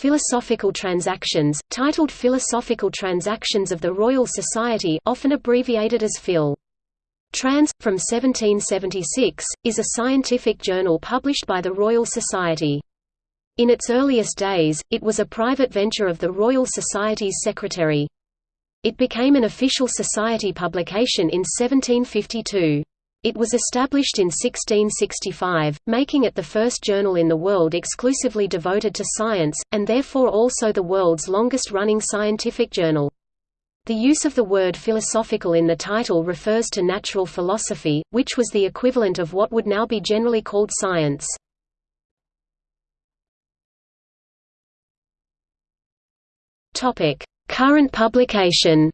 Philosophical Transactions, titled Philosophical Transactions of the Royal Society often abbreviated as Phil. Trans. from 1776, is a scientific journal published by the Royal Society. In its earliest days, it was a private venture of the Royal Society's secretary. It became an official society publication in 1752. It was established in 1665, making it the first journal in the world exclusively devoted to science, and therefore also the world's longest-running scientific journal. The use of the word philosophical in the title refers to natural philosophy, which was the equivalent of what would now be generally called science. Current publication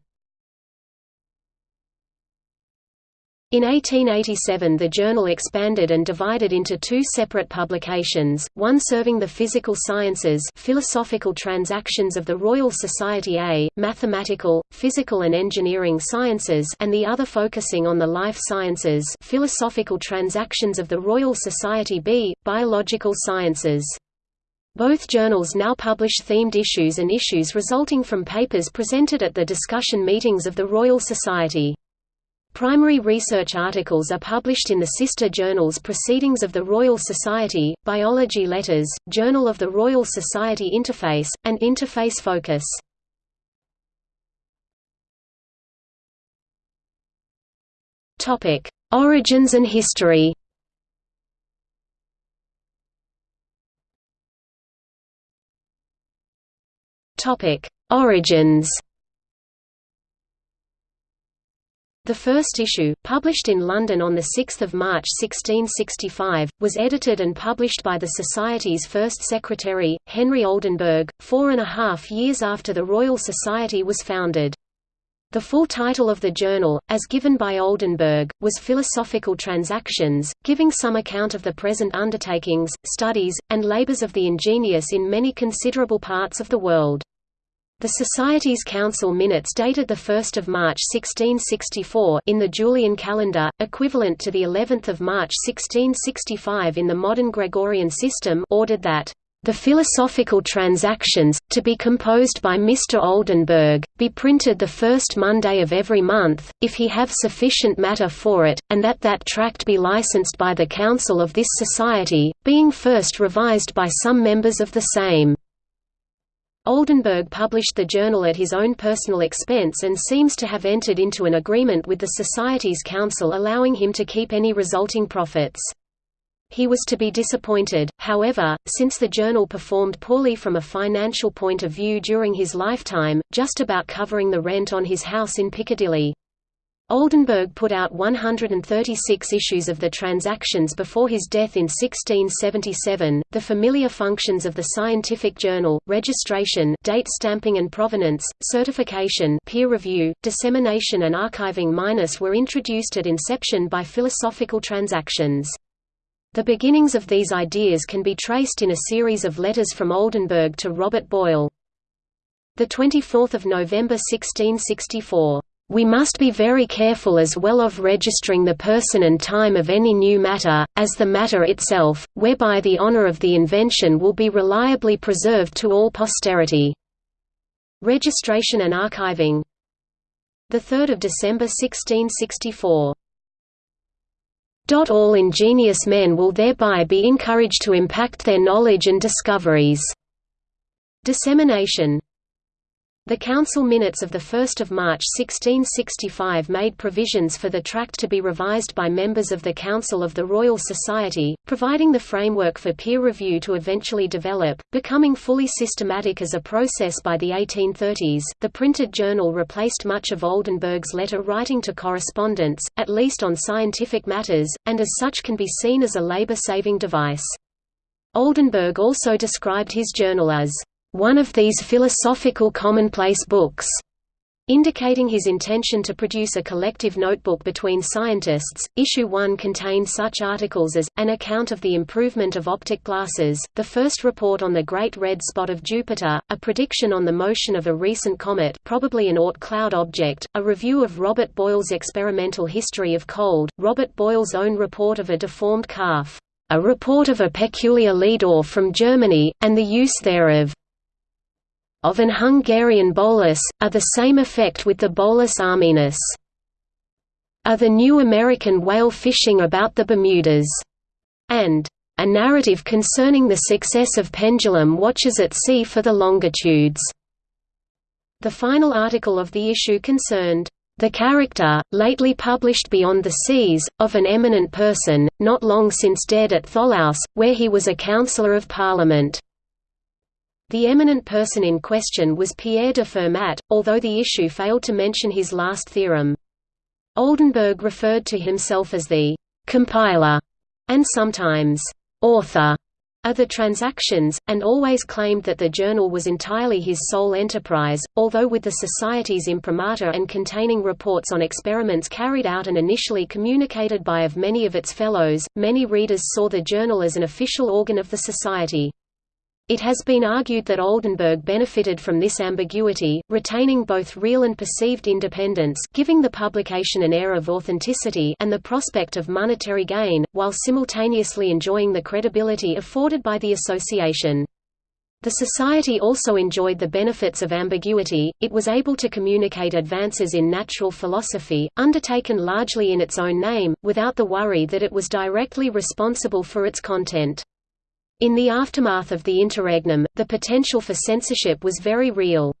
In 1887 the journal expanded and divided into two separate publications, one serving the physical sciences Philosophical Transactions of the Royal Society A, Mathematical, Physical and Engineering Sciences and the other focusing on the life sciences Philosophical Transactions of the Royal Society B, Biological Sciences. Both journals now publish themed issues and issues resulting from papers presented at the discussion meetings of the Royal Society. Primary research articles are published in the sister journals Proceedings of the Royal Society, Biology Letters, Journal of the Royal Society Interface, and Interface Focus. Origins and history Origins The first issue, published in London on 6 March 1665, was edited and published by the Society's first secretary, Henry Oldenburg, four and a half years after the Royal Society was founded. The full title of the journal, as given by Oldenburg, was Philosophical Transactions, giving some account of the present undertakings, studies, and labours of the ingenious in many considerable parts of the world. The Society's council minutes dated 1 March 1664 in the Julian calendar, equivalent to the 11th of March 1665 in the modern Gregorian system ordered that the Philosophical Transactions, to be composed by Mr. Oldenburg, be printed the first Monday of every month, if he have sufficient matter for it, and that that tract be licensed by the Council of this Society, being first revised by some members of the same. Oldenburg published the journal at his own personal expense and seems to have entered into an agreement with the Society's council allowing him to keep any resulting profits. He was to be disappointed, however, since the journal performed poorly from a financial point of view during his lifetime, just about covering the rent on his house in Piccadilly. Oldenburg put out 136 issues of the Transactions before his death in 1677. The familiar functions of the scientific journal, registration, date stamping and provenance, certification, peer review, dissemination and archiving minus were introduced at inception by Philosophical Transactions. The beginnings of these ideas can be traced in a series of letters from Oldenburg to Robert Boyle. The 24th of November 1664 we must be very careful as well of registering the person and time of any new matter, as the matter itself, whereby the honor of the invention will be reliably preserved to all posterity. Registration and archiving 3 December 1664 all ingenious men will thereby be encouraged to impact their knowledge and discoveries. Dissemination the council minutes of 1 March 1665 made provisions for the tract to be revised by members of the Council of the Royal Society, providing the framework for peer review to eventually develop, becoming fully systematic as a process by the 1830s. The printed journal replaced much of Oldenburg's letter writing to correspondents, at least on scientific matters, and as such can be seen as a labor-saving device. Oldenburg also described his journal as one of these philosophical commonplace books, indicating his intention to produce a collective notebook between scientists. Issue 1 contained such articles as An account of the improvement of optic glasses, the first report on the Great Red Spot of Jupiter, a prediction on the motion of a recent comet, probably an Oort cloud object, a review of Robert Boyle's experimental history of cold, Robert Boyle's own report of a deformed calf, a report of a peculiar lead ore from Germany, and the use thereof, of an Hungarian bolus, are the same effect with the bolus armenus. Are the new American whale fishing about the Bermudas? and a narrative concerning the success of pendulum watches at sea for the longitudes. The final article of the issue concerned the character, lately published Beyond the Seas, of an eminent person, not long since dead at Tholouse, where he was a councillor of parliament. The eminent person in question was Pierre de Fermat, although the issue failed to mention his last theorem. Oldenburg referred to himself as the «compiler» and sometimes «author» of the transactions, and always claimed that the journal was entirely his sole enterprise, although with the Society's imprimatur and containing reports on experiments carried out and initially communicated by of many of its fellows, many readers saw the journal as an official organ of the Society. It has been argued that Oldenburg benefited from this ambiguity, retaining both real and perceived independence giving the publication an air of authenticity and the prospect of monetary gain, while simultaneously enjoying the credibility afforded by the association. The Society also enjoyed the benefits of ambiguity, it was able to communicate advances in natural philosophy, undertaken largely in its own name, without the worry that it was directly responsible for its content. In the aftermath of the interregnum, the potential for censorship was very real.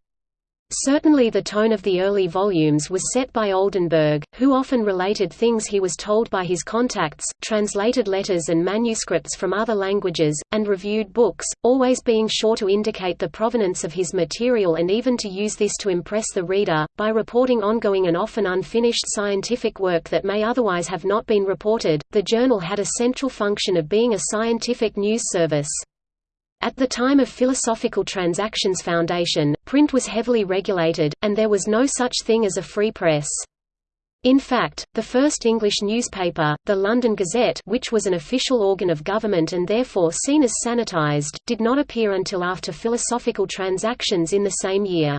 Certainly the tone of the early volumes was set by Oldenburg, who often related things he was told by his contacts, translated letters and manuscripts from other languages, and reviewed books, always being sure to indicate the provenance of his material and even to use this to impress the reader, by reporting ongoing and often unfinished scientific work that may otherwise have not been reported. The journal had a central function of being a scientific news service. At the time of Philosophical Transactions Foundation, print was heavily regulated, and there was no such thing as a free press. In fact, the first English newspaper, the London Gazette which was an official organ of government and therefore seen as sanitized, did not appear until after Philosophical Transactions in the same year.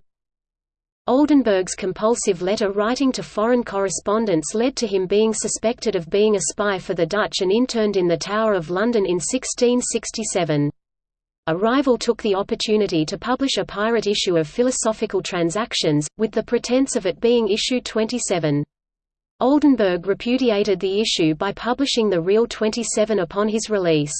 Oldenburg's compulsive letter writing to foreign correspondents led to him being suspected of being a spy for the Dutch and interned in the Tower of London in 1667. A rival took the opportunity to publish a pirate issue of Philosophical Transactions, with the pretense of it being issue 27. Oldenburg repudiated the issue by publishing the real 27 upon his release.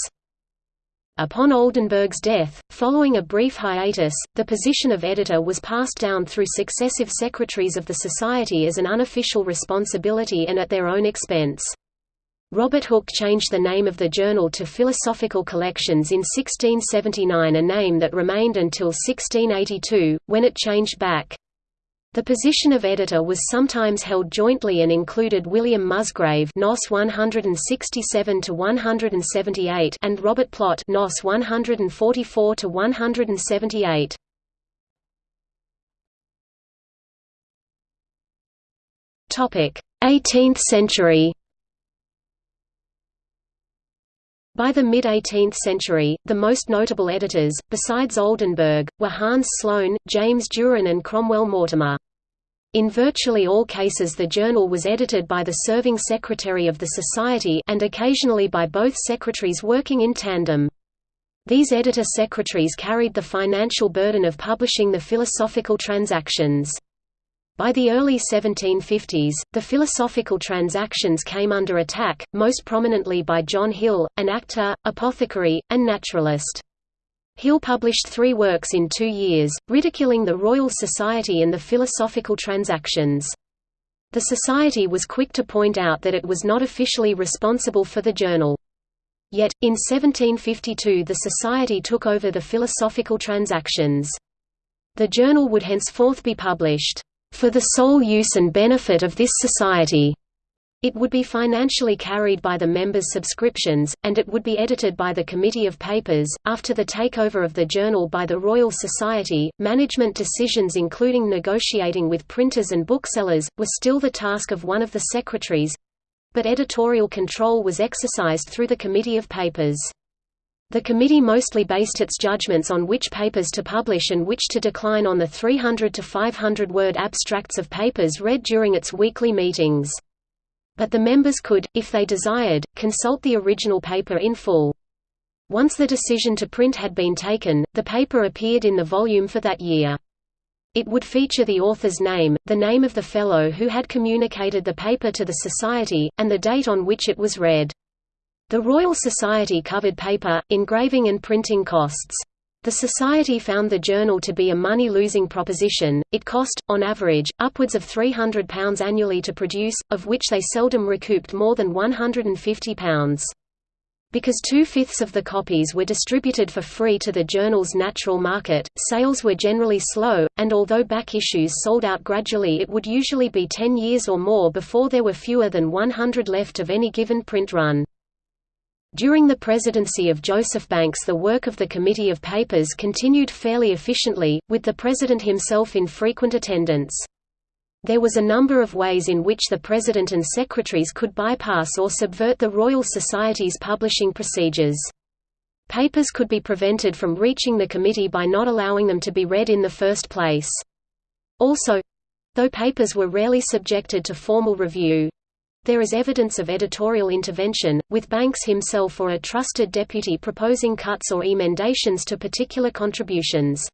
Upon Oldenburg's death, following a brief hiatus, the position of editor was passed down through successive secretaries of the Society as an unofficial responsibility and at their own expense. Robert Hooke changed the name of the journal to Philosophical Collections in 1679 a name that remained until 1682, when it changed back. The position of editor was sometimes held jointly and included William Musgrave (NOS 167 to 178) and Robert Plot (NOS 144 to 178). Topic: 18th century. By the mid-18th century, the most notable editors, besides Oldenburg, were Hans Sloane, James Jurin and Cromwell Mortimer. In virtually all cases the journal was edited by the serving secretary of the Society and occasionally by both secretaries working in tandem. These editor-secretaries carried the financial burden of publishing the philosophical transactions. By the early 1750s, the philosophical transactions came under attack, most prominently by John Hill, an actor, apothecary, and naturalist. Hill published three works in two years, ridiculing the Royal Society and the philosophical transactions. The Society was quick to point out that it was not officially responsible for the journal. Yet, in 1752 the Society took over the philosophical transactions. The journal would henceforth be published for the sole use and benefit of this society. It would be financially carried by the members' subscriptions, and it would be edited by the Committee of Papers. After the takeover of the journal by the Royal Society, management decisions including negotiating with printers and booksellers, were still the task of one of the secretaries but editorial control was exercised through the Committee of Papers. The committee mostly based its judgments on which papers to publish and which to decline on the 300 to 500 word abstracts of papers read during its weekly meetings. But the members could, if they desired, consult the original paper in full. Once the decision to print had been taken, the paper appeared in the volume for that year. It would feature the author's name, the name of the fellow who had communicated the paper to the Society, and the date on which it was read. The Royal Society covered paper, engraving and printing costs. The Society found the journal to be a money-losing proposition, it cost, on average, upwards of £300 annually to produce, of which they seldom recouped more than £150. Because two-fifths of the copies were distributed for free to the journal's natural market, sales were generally slow, and although back issues sold out gradually it would usually be ten years or more before there were fewer than 100 left of any given print run. During the presidency of Joseph Banks the work of the Committee of Papers continued fairly efficiently, with the president himself in frequent attendance. There was a number of ways in which the President and secretaries could bypass or subvert the Royal Society's publishing procedures. Papers could be prevented from reaching the committee by not allowing them to be read in the first place. Also—though papers were rarely subjected to formal review, there is evidence of editorial intervention, with Banks himself or a trusted deputy proposing cuts or emendations to particular contributions.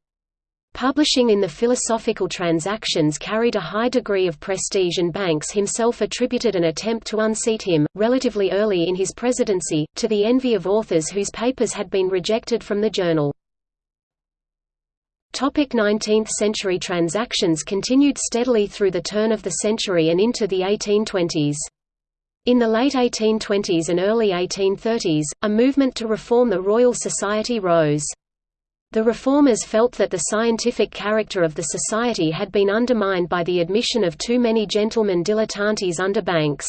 Publishing in the Philosophical Transactions carried a high degree of prestige and Banks himself attributed an attempt to unseat him, relatively early in his presidency, to the envy of authors whose papers had been rejected from the journal. 19th century transactions continued steadily through the turn of the century and into the 1820s. In the late 1820s and early 1830s, a movement to reform the Royal Society rose. The reformers felt that the scientific character of the society had been undermined by the admission of too many gentlemen dilettantes under Banks.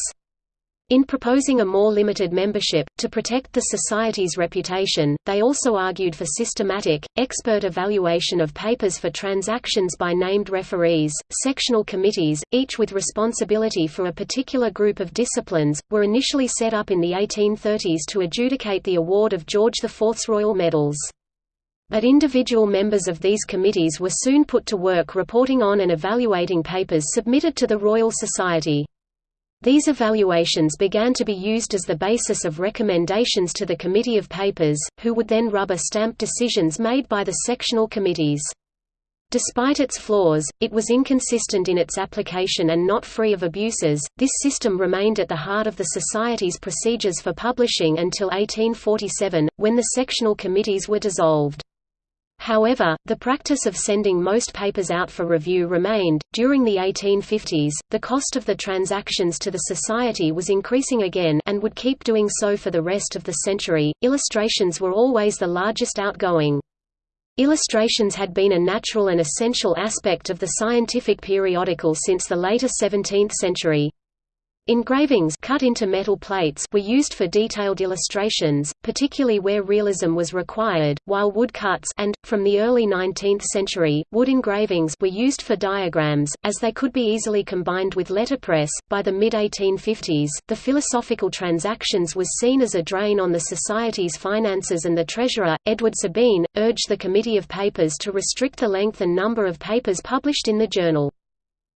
In proposing a more limited membership, to protect the Society's reputation, they also argued for systematic, expert evaluation of papers for transactions by named referees. Sectional committees, each with responsibility for a particular group of disciplines, were initially set up in the 1830s to adjudicate the award of George IV's Royal Medals. But individual members of these committees were soon put to work reporting on and evaluating papers submitted to the Royal Society. These evaluations began to be used as the basis of recommendations to the Committee of Papers, who would then rubber stamp decisions made by the sectional committees. Despite its flaws, it was inconsistent in its application and not free of abuses. This system remained at the heart of the Society's procedures for publishing until 1847, when the sectional committees were dissolved. However, the practice of sending most papers out for review remained. During the 1850s, the cost of the transactions to the Society was increasing again and would keep doing so for the rest of the century. Illustrations were always the largest outgoing. Illustrations had been a natural and essential aspect of the scientific periodical since the later 17th century. Engravings cut into metal plates were used for detailed illustrations, particularly where realism was required, while woodcuts and, from the early 19th century, wood engravings were used for diagrams, as they could be easily combined with letterpress. By the mid-1850s, the Philosophical Transactions was seen as a drain on the Society's finances and the treasurer, Edward Sabine, urged the Committee of Papers to restrict the length and number of papers published in the journal.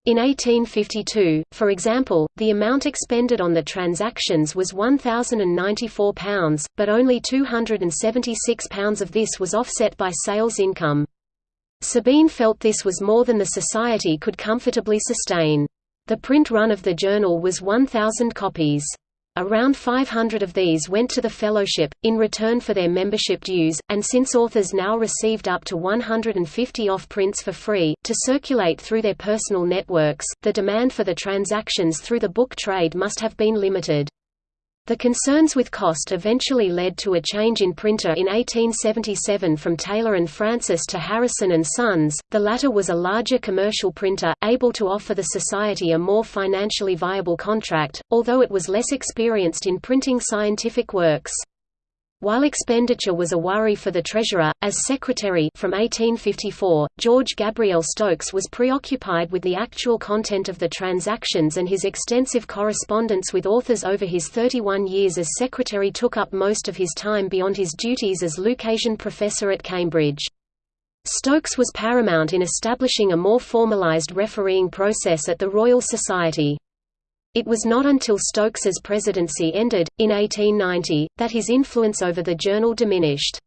In 1852, for example, the amount expended on the transactions was £1,094, but only £276 of this was offset by sales income. Sabine felt this was more than the Society could comfortably sustain. The print run of the journal was 1,000 copies. Around 500 of these went to the fellowship, in return for their membership dues, and since authors now received up to 150 off-prints for free, to circulate through their personal networks, the demand for the transactions through the book trade must have been limited. The concerns with cost eventually led to a change in printer in 1877 from Taylor and Francis to Harrison and Sons. The latter was a larger commercial printer, able to offer the society a more financially viable contract, although it was less experienced in printing scientific works. While expenditure was a worry for the treasurer, as secretary from 1854, George Gabriel Stokes was preoccupied with the actual content of the transactions and his extensive correspondence with authors over his 31 years as secretary took up most of his time beyond his duties as Lucasian professor at Cambridge. Stokes was paramount in establishing a more formalized refereeing process at the Royal Society. It was not until Stokes's presidency ended, in 1890, that his influence over the journal diminished.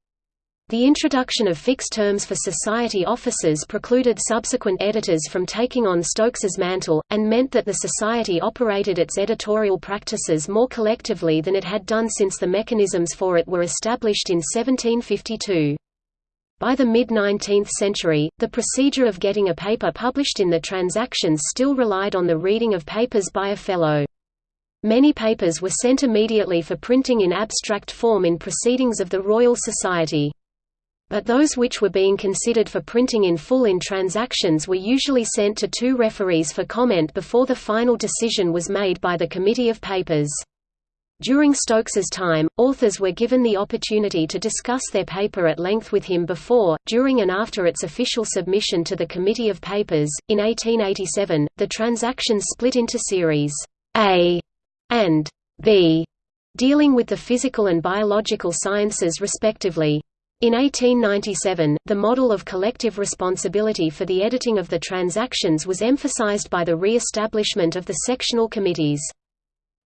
The introduction of fixed terms for society officers precluded subsequent editors from taking on Stokes's mantle, and meant that the society operated its editorial practices more collectively than it had done since the mechanisms for it were established in 1752. By the mid-19th century, the procedure of getting a paper published in the Transactions still relied on the reading of papers by a fellow. Many papers were sent immediately for printing in abstract form in Proceedings of the Royal Society but those which were being considered for printing in full in transactions were usually sent to two referees for comment before the final decision was made by the Committee of Papers. During Stokes's time, authors were given the opportunity to discuss their paper at length with him before, during and after its official submission to the Committee of Papers. In 1887, the transactions split into series A and B, dealing with the physical and biological sciences respectively. In 1897, the model of collective responsibility for the editing of the transactions was emphasized by the re-establishment of the sectional committees.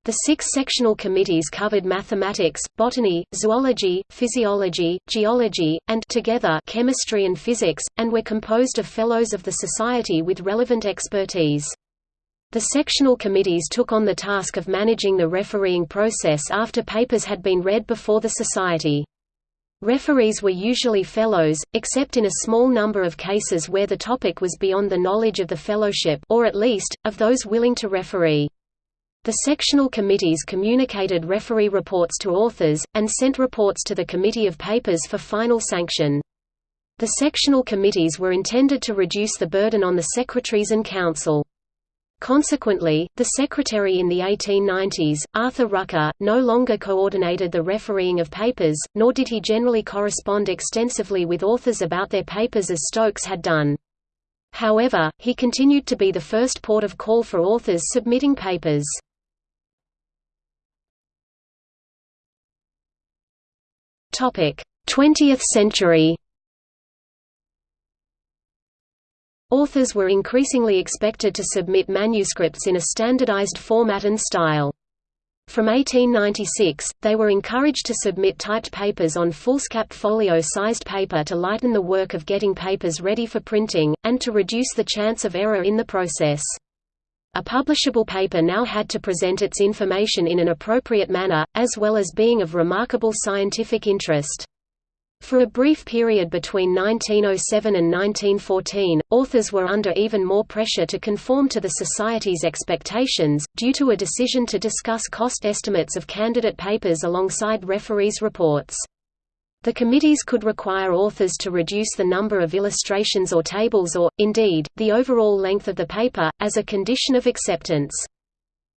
The six sectional committees covered mathematics, botany, zoology, physiology, geology, and together chemistry and physics, and were composed of fellows of the society with relevant expertise. The sectional committees took on the task of managing the refereeing process after papers had been read before the society. Referees were usually fellows, except in a small number of cases where the topic was beyond the knowledge of the fellowship or at least, of those willing to referee. The sectional committees communicated referee reports to authors, and sent reports to the Committee of Papers for final sanction. The sectional committees were intended to reduce the burden on the secretaries and council. Consequently, the secretary in the 1890s, Arthur Rucker, no longer coordinated the refereeing of papers, nor did he generally correspond extensively with authors about their papers as Stokes had done. However, he continued to be the first port of call for authors submitting papers. 20th century. Authors were increasingly expected to submit manuscripts in a standardized format and style. From 1896, they were encouraged to submit typed papers on foolscap folio-sized paper to lighten the work of getting papers ready for printing, and to reduce the chance of error in the process. A publishable paper now had to present its information in an appropriate manner, as well as being of remarkable scientific interest. For a brief period between 1907 and 1914, authors were under even more pressure to conform to the Society's expectations, due to a decision to discuss cost estimates of candidate papers alongside referees' reports. The committees could require authors to reduce the number of illustrations or tables or, indeed, the overall length of the paper, as a condition of acceptance.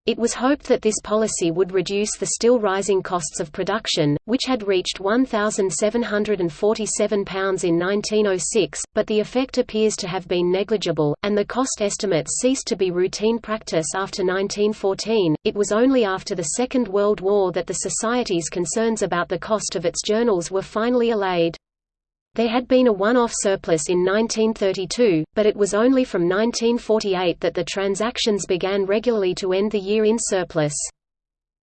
It was hoped that this policy would reduce the still rising costs of production, which had reached £1,747 in 1906, but the effect appears to have been negligible, and the cost estimates ceased to be routine practice after 1914. It was only after the Second World War that the Society's concerns about the cost of its journals were finally allayed. There had been a one-off surplus in 1932, but it was only from 1948 that the transactions began regularly to end the year in surplus.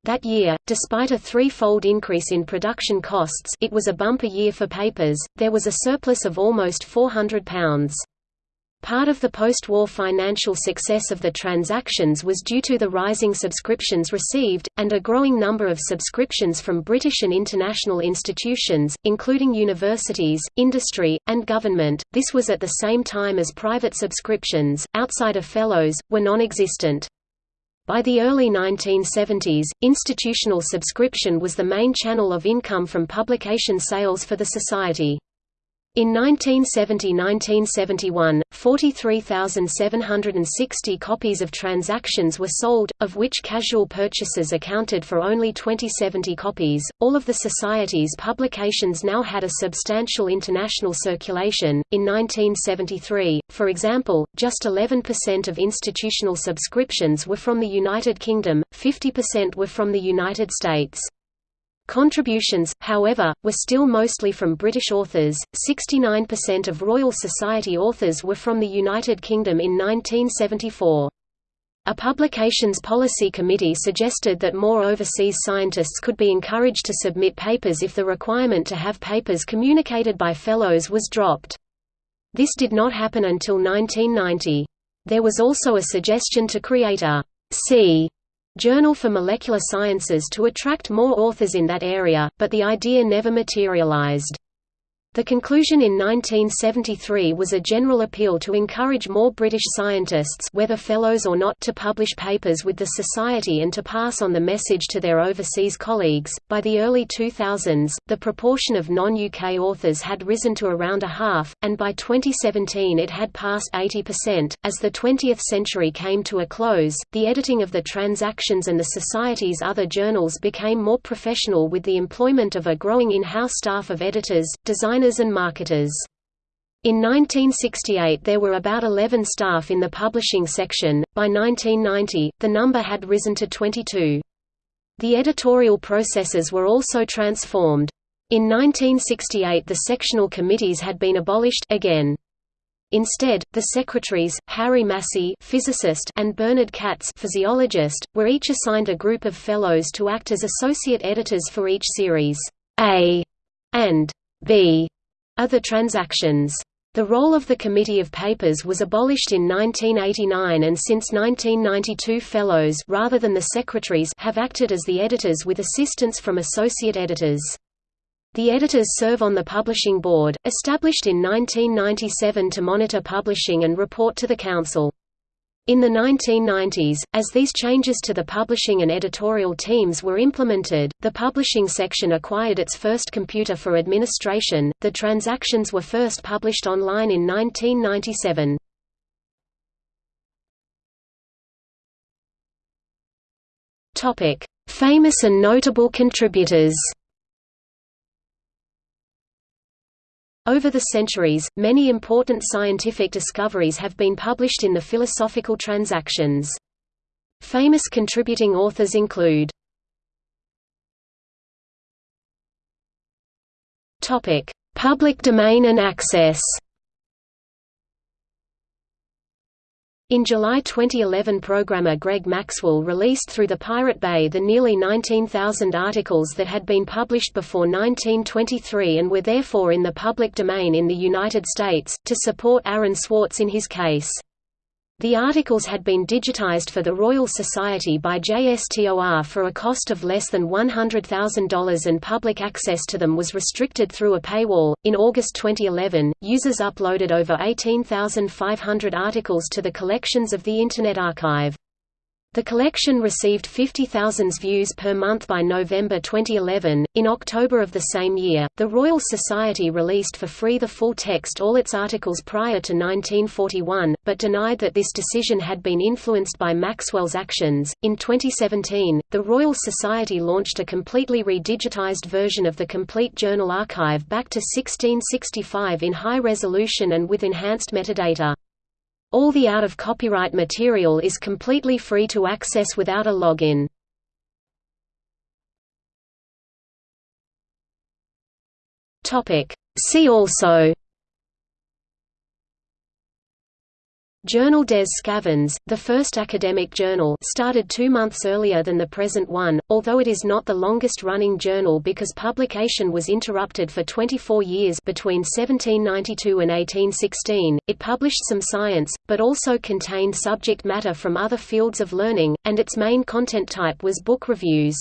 That year, despite a threefold increase in production costs it was a bumper year for papers, there was a surplus of almost £400. Part of the post-war financial success of the transactions was due to the rising subscriptions received, and a growing number of subscriptions from British and international institutions, including universities, industry, and government. This was at the same time as private subscriptions, outside of fellows, were non-existent. By the early 1970s, institutional subscription was the main channel of income from publication sales for the Society. In 1970–1971, 43,760 copies of Transactions were sold, of which casual purchases accounted for only 2070 copies. All of the Society's publications now had a substantial international circulation. In 1973, for example, just 11% of institutional subscriptions were from the United Kingdom, 50% were from the United States. Contributions, however, were still mostly from British authors. 69% of Royal Society authors were from the United Kingdom in 1974. A publications policy committee suggested that more overseas scientists could be encouraged to submit papers if the requirement to have papers communicated by fellows was dropped. This did not happen until 1990. There was also a suggestion to create a C Journal for Molecular Sciences to attract more authors in that area, but the idea never materialized. The conclusion in 1973 was a general appeal to encourage more British scientists whether fellows or not to publish papers with the Society and to pass on the message to their overseas colleagues. By the early 2000s, the proportion of non-UK authors had risen to around a half, and by 2017 it had passed 80%. As the 20th century came to a close, the editing of the Transactions and the Society's other journals became more professional with the employment of a growing in-house staff of editors, designers and marketers. In 1968 there were about 11 staff in the publishing section, by 1990, the number had risen to 22. The editorial processes were also transformed. In 1968 the sectional committees had been abolished again. Instead, the secretaries, Harry Massey physicist and Bernard Katz physiologist, were each assigned a group of fellows to act as associate editors for each series A and B other transactions. The role of the Committee of Papers was abolished in 1989 and since 1992 fellows rather than the secretaries have acted as the editors with assistance from associate editors. The editors serve on the Publishing Board, established in 1997 to monitor publishing and report to the Council. In the 1990s, as these changes to the publishing and editorial teams were implemented, the publishing section acquired its first computer for administration. The transactions were first published online in 1997. Topic: Famous and notable contributors. Over the centuries, many important scientific discoveries have been published in the Philosophical Transactions. Famous contributing authors include Public domain and access In July 2011 programmer Greg Maxwell released through the Pirate Bay the nearly 19,000 articles that had been published before 1923 and were therefore in the public domain in the United States, to support Aaron Swartz in his case. The articles had been digitized for the Royal Society by JSTOR for a cost of less than $100,000 and public access to them was restricted through a paywall. In August 2011, users uploaded over 18,500 articles to the collections of the Internet Archive. The collection received 50,000 views per month by November 2011. In October of the same year, the Royal Society released for free the full text all its articles prior to 1941, but denied that this decision had been influenced by Maxwell's actions. In 2017, the Royal Society launched a completely redigitized version of the complete journal archive back to 1665 in high resolution and with enhanced metadata. All the out-of-copyright material is completely free to access without a login. See also Journal des Sçavans, the first academic journal started two months earlier than the present one, although it is not the longest-running journal because publication was interrupted for 24 years between 1792 and 1816. It published some science, but also contained subject matter from other fields of learning, and its main content type was book reviews.